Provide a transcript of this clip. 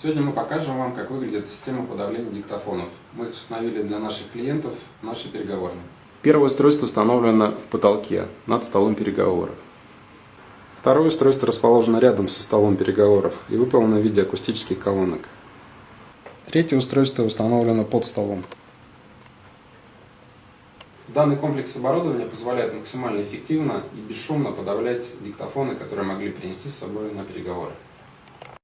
Сегодня мы покажем вам, как выглядит система подавления диктофонов. Мы их установили для наших клиентов в нашей переговорной. Первое устройство установлено в потолке, над столом переговоров. Второе устройство расположено рядом со столом переговоров и выполнено в виде акустических колонок. Третье устройство установлено под столом. Данный комплекс оборудования позволяет максимально эффективно и бесшумно подавлять диктофоны, которые могли принести с собой на переговоры.